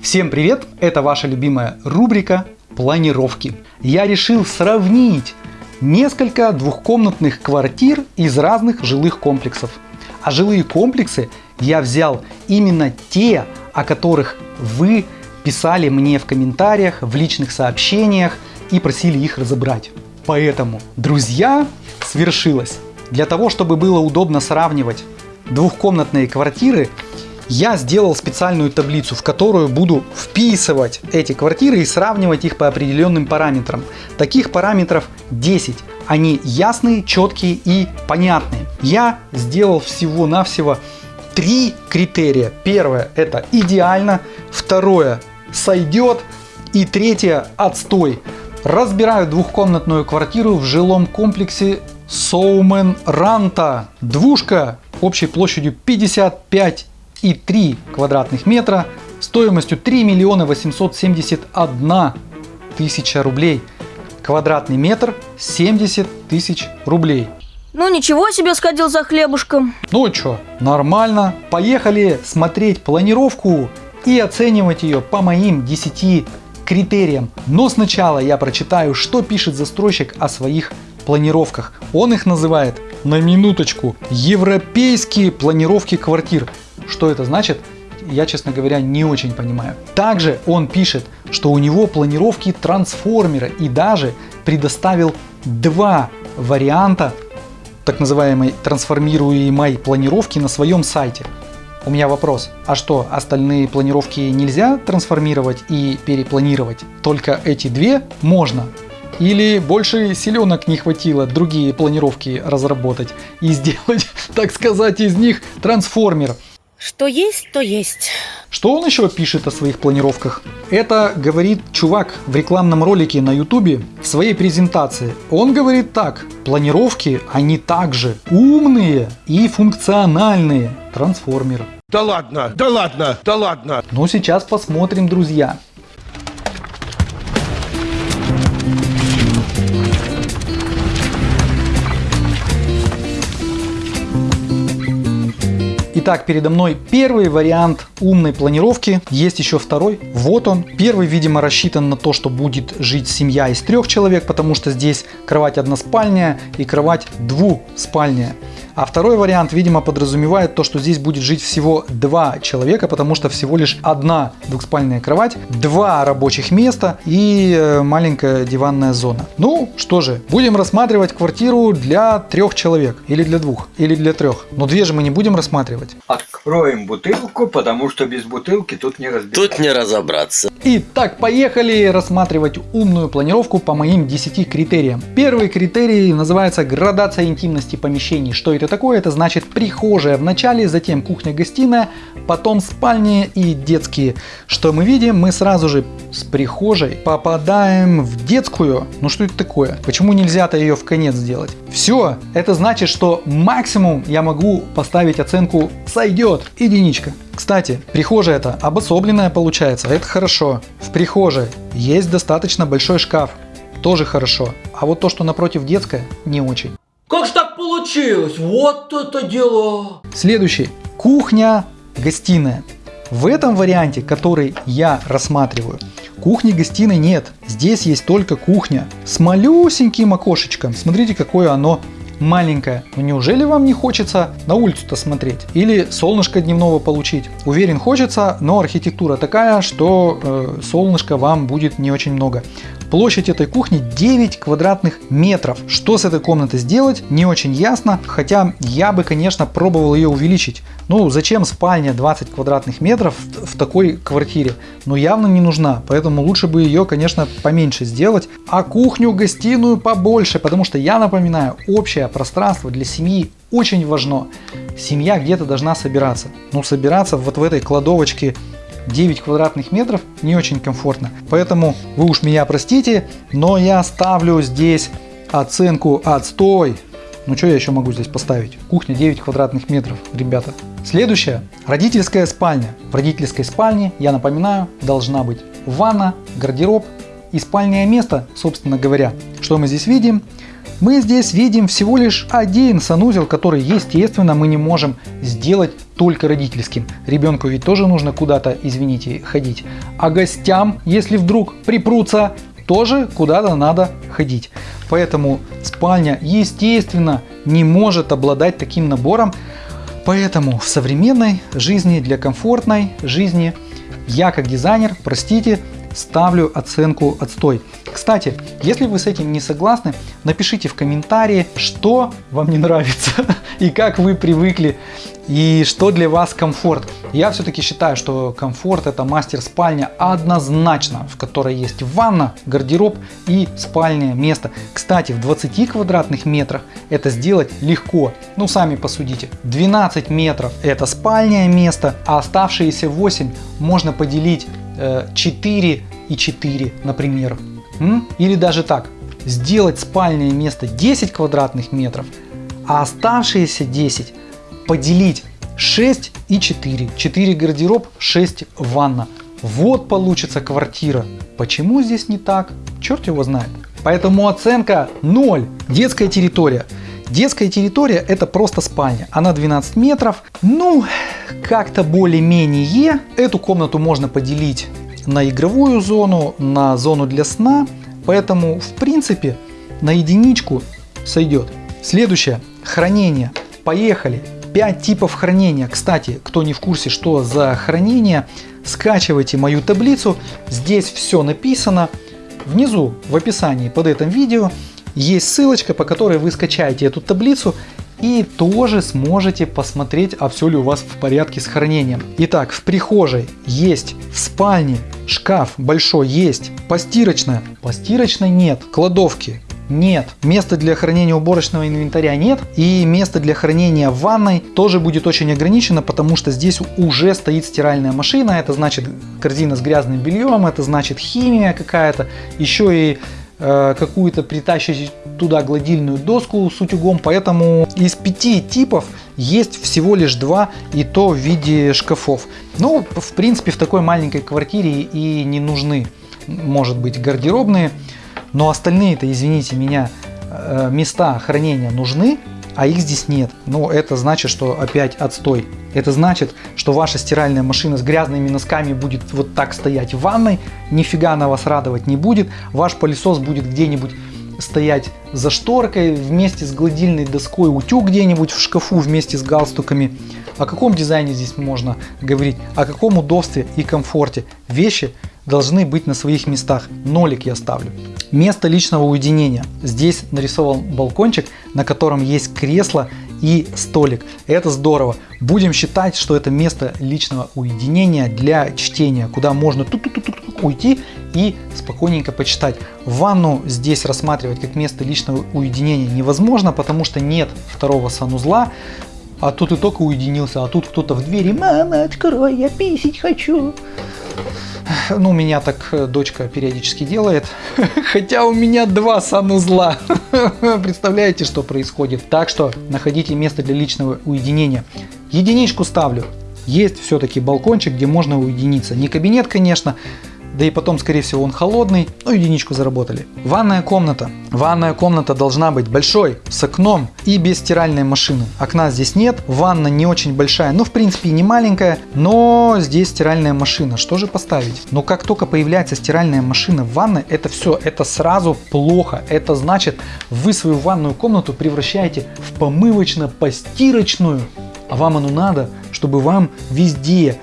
Всем привет! Это ваша любимая рубрика планировки. Я решил сравнить несколько двухкомнатных квартир из разных жилых комплексов. А жилые комплексы я взял именно те, о которых вы писали мне в комментариях, в личных сообщениях и просили их разобрать. Поэтому, друзья, свершилось. Для того, чтобы было удобно сравнивать двухкомнатные квартиры, я сделал специальную таблицу, в которую буду вписывать эти квартиры и сравнивать их по определенным параметрам. Таких параметров 10. Они ясные, четкие и понятные. Я сделал всего-навсего три критерия. Первое это идеально, второе сойдет и третье отстой. Разбираю двухкомнатную квартиру в жилом комплексе Соумен Ранта. Двушка общей площадью 55,3 квадратных метра стоимостью 3 миллиона 871 тысяча рублей. Квадратный метр 70 тысяч рублей. Ну ничего себе сходил за хлебушком. Ну что, нормально. Поехали смотреть планировку и оценивать ее по моим 10 критериям. Но сначала я прочитаю, что пишет застройщик о своих планировках. Он их называет, на минуточку, европейские планировки квартир. Что это значит? Я, честно говоря, не очень понимаю. Также он пишет, что у него планировки трансформера и даже предоставил два варианта так называемой трансформируемой планировки на своем сайте. У меня вопрос, а что, остальные планировки нельзя трансформировать и перепланировать? Только эти две можно? Или больше силенок не хватило другие планировки разработать и сделать, так сказать, из них трансформер? Что есть, то есть. Что он еще пишет о своих планировках? Это говорит чувак в рекламном ролике на ютубе в своей презентации. Он говорит так, планировки они также умные и функциональные трансформеры. Да ладно, да ладно, да ладно. Ну сейчас посмотрим, друзья. Итак, передо мной первый вариант умной планировки. Есть еще второй. Вот он. Первый, видимо, рассчитан на то, что будет жить семья из трех человек, потому что здесь кровать односпальная и кровать двуспальная. А второй вариант, видимо, подразумевает то, что здесь будет жить всего два человека, потому что всего лишь одна двухспальная кровать, два рабочих места и э, маленькая диванная зона. Ну, что же, будем рассматривать квартиру для трех человек. Или для двух, или для трех. Но две же мы не будем рассматривать. Откроем бутылку, потому что без бутылки тут не разбираться. Тут не разобраться. Итак, поехали рассматривать умную планировку по моим 10 критериям. Первый критерий называется градация интимности помещений. Что это такое? Это значит прихожая в начале, затем кухня-гостиная, потом спальни и детские. Что мы видим? Мы сразу же с прихожей попадаем в детскую. Ну что это такое? Почему нельзя-то ее в конец сделать? Все, это значит, что максимум я могу поставить оценку сойдет, единичка. Кстати, прихожая это обособленная получается, это хорошо. В прихожей есть достаточно большой шкаф, тоже хорошо. А вот то, что напротив детская, не очень. Как так получилось? Вот это дело! Следующий. Кухня, гостиная. В этом варианте, который я рассматриваю, кухни-гостиной нет. Здесь есть только кухня с малюсеньким окошечком. Смотрите, какое оно маленькая. Но неужели вам не хочется на улицу-то смотреть? Или солнышко дневного получить? Уверен, хочется, но архитектура такая, что э, солнышка вам будет не очень много. Площадь этой кухни 9 квадратных метров. Что с этой комнатой сделать, не очень ясно, хотя я бы, конечно, пробовал ее увеличить. Ну, зачем спальня 20 квадратных метров в такой квартире? Ну, явно не нужна, поэтому лучше бы ее, конечно, поменьше сделать, а кухню, гостиную побольше, потому что, я напоминаю, общее пространство для семьи очень важно. Семья где-то должна собираться. Ну, собираться вот в этой кладовочке 9 квадратных метров не очень комфортно. Поэтому вы уж меня простите, но я ставлю здесь оценку отстой. Ну что я еще могу здесь поставить? Кухня 9 квадратных метров, ребята. Следующая. Родительская спальня. В родительской спальне, я напоминаю, должна быть ванна, гардероб и спальное место, собственно говоря. Что мы здесь видим? Мы здесь видим всего лишь один санузел, который, естественно, мы не можем сделать только родительским. Ребенку ведь тоже нужно куда-то, извините, ходить. А гостям, если вдруг припрутся, тоже куда-то надо ходить. Поэтому спальня, естественно, не может обладать таким набором. Поэтому в современной жизни, для комфортной жизни, я как дизайнер, простите, ставлю оценку отстой. Кстати, если вы с этим не согласны, напишите в комментарии, что вам не нравится и как вы привыкли и что для вас комфорт. Я все-таки считаю, что комфорт это мастер-спальня однозначно, в которой есть ванна, гардероб и спальное место. Кстати, в 20 квадратных метрах это сделать легко. Ну, сами посудите. 12 метров это спальное место, а оставшиеся 8 можно поделить 4 э, и 4, например. Или даже так, сделать спальное место 10 квадратных метров, а оставшиеся 10 поделить 6 и 4. 4 гардероб, 6 ванна. Вот получится квартира. Почему здесь не так? Черт его знает. Поэтому оценка 0. Детская территория. Детская территория это просто спальня. Она 12 метров. Ну, как-то более-менее. Эту комнату можно поделить на игровую зону, на зону для сна. Поэтому, в принципе, на единичку сойдет. Следующее. Хранение. Поехали. 5 типов хранения. Кстати, кто не в курсе, что за хранение, скачивайте мою таблицу. Здесь все написано. Внизу в описании под этим видео есть ссылочка, по которой вы скачаете эту таблицу и тоже сможете посмотреть, а все ли у вас в порядке с хранением. Итак, в прихожей есть, в спальне шкаф большой есть, постирочная, постирочной нет, кладовки нет. Места для хранения уборочного инвентаря нет. И место для хранения ванной тоже будет очень ограничено, потому что здесь уже стоит стиральная машина. Это значит корзина с грязным бельем, это значит химия какая-то. Еще и Э, какую-то притащить туда гладильную доску с утюгом, поэтому из пяти типов есть всего лишь два, и то в виде шкафов. Ну, в принципе, в такой маленькой квартире и не нужны, может быть, гардеробные, но остальные-то, извините меня, э, места хранения нужны, а их здесь нет. Ну, это значит, что опять отстой. Это значит, что ваша стиральная машина с грязными носками будет вот так стоять в ванной, нифига она вас радовать не будет. Ваш пылесос будет где-нибудь стоять за шторкой вместе с гладильной доской, утюг где-нибудь в шкафу вместе с галстуками. О каком дизайне здесь можно говорить? О каком удобстве и комфорте? Вещи должны быть на своих местах. Нолик я ставлю. Место личного уединения. Здесь нарисован балкончик, на котором есть кресло и столик. Это здорово. Будем считать, что это место личного уединения для чтения, куда можно тут -ту -ту -ту уйти и спокойненько почитать. Ванну здесь рассматривать как место личного уединения невозможно, потому что нет второго санузла. А тут и только уединился, а тут кто-то в двери «Мама, открой, я писить хочу». Ну, у меня так э, дочка периодически делает. Хотя у меня два санузла. Представляете, что происходит? Так что находите место для личного уединения. Единичку ставлю. Есть все-таки балкончик, где можно уединиться. Не кабинет, конечно, да и потом, скорее всего, он холодный, ну единичку заработали. Ванная комната. Ванная комната должна быть большой, с окном и без стиральной машины. Окна здесь нет, ванна не очень большая, ну в принципе не маленькая, но здесь стиральная машина. Что же поставить? Но как только появляется стиральная машина в ванной, это все, это сразу плохо. Это значит, вы свою ванную комнату превращаете в помывочно-постирочную. А вам оно надо, чтобы вам везде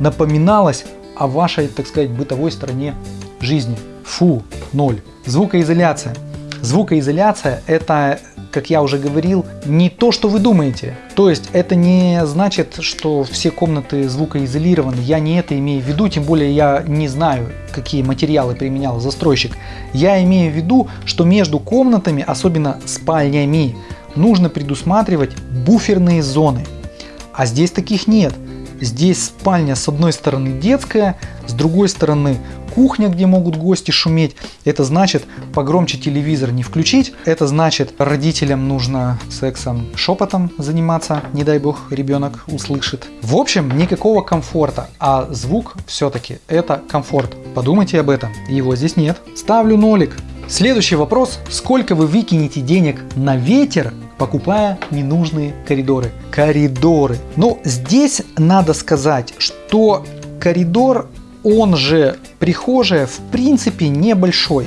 напоминалось о вашей, так сказать, бытовой стороне жизни. Фу, ноль. Звукоизоляция. Звукоизоляция это, как я уже говорил, не то, что вы думаете. То есть это не значит, что все комнаты звукоизолированы. Я не это имею в виду, тем более я не знаю, какие материалы применял застройщик. Я имею в виду, что между комнатами, особенно спальнями, нужно предусматривать буферные зоны. А здесь таких нет. Здесь спальня с одной стороны детская, с другой стороны кухня, где могут гости шуметь. Это значит погромче телевизор не включить. Это значит родителям нужно сексом шепотом заниматься. Не дай бог ребенок услышит. В общем, никакого комфорта. А звук все-таки это комфорт. Подумайте об этом. Его здесь нет. Ставлю нолик. Следующий вопрос. Сколько вы выкинете денег на ветер, покупая ненужные коридоры? Коридоры. Но здесь надо сказать, что коридор, он же прихожая, в принципе небольшой.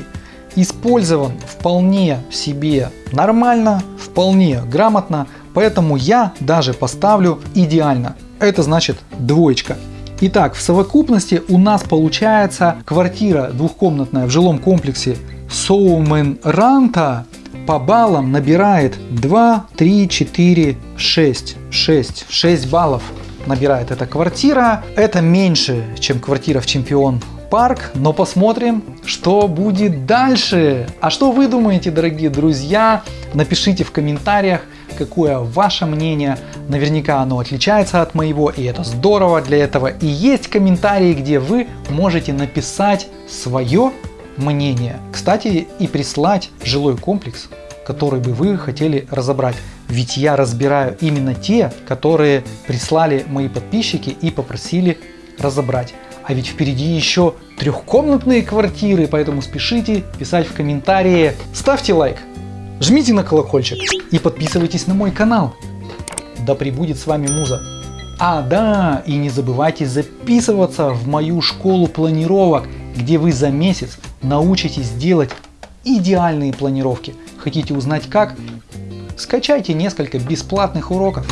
Использован вполне себе нормально, вполне грамотно, поэтому я даже поставлю идеально. Это значит двоечка. Итак, в совокупности у нас получается квартира двухкомнатная в жилом комплексе Соумен Ранта по баллам набирает 2, 3, 4, 6, 6, 6 баллов набирает эта квартира. Это меньше, чем квартира в Чемпион Парк, но посмотрим, что будет дальше. А что вы думаете, дорогие друзья? Напишите в комментариях, какое ваше мнение. Наверняка оно отличается от моего, и это здорово для этого. И есть комментарии, где вы можете написать свое мнение. Кстати, и прислать жилой комплекс, который бы вы хотели разобрать. Ведь я разбираю именно те, которые прислали мои подписчики и попросили разобрать. А ведь впереди еще трехкомнатные квартиры, поэтому спешите писать в комментарии. Ставьте лайк, жмите на колокольчик и подписывайтесь на мой канал. Да пребудет с вами Муза. А, да, и не забывайте записываться в мою школу планировок, где вы за месяц научитесь делать идеальные планировки. Хотите узнать как? Скачайте несколько бесплатных уроков.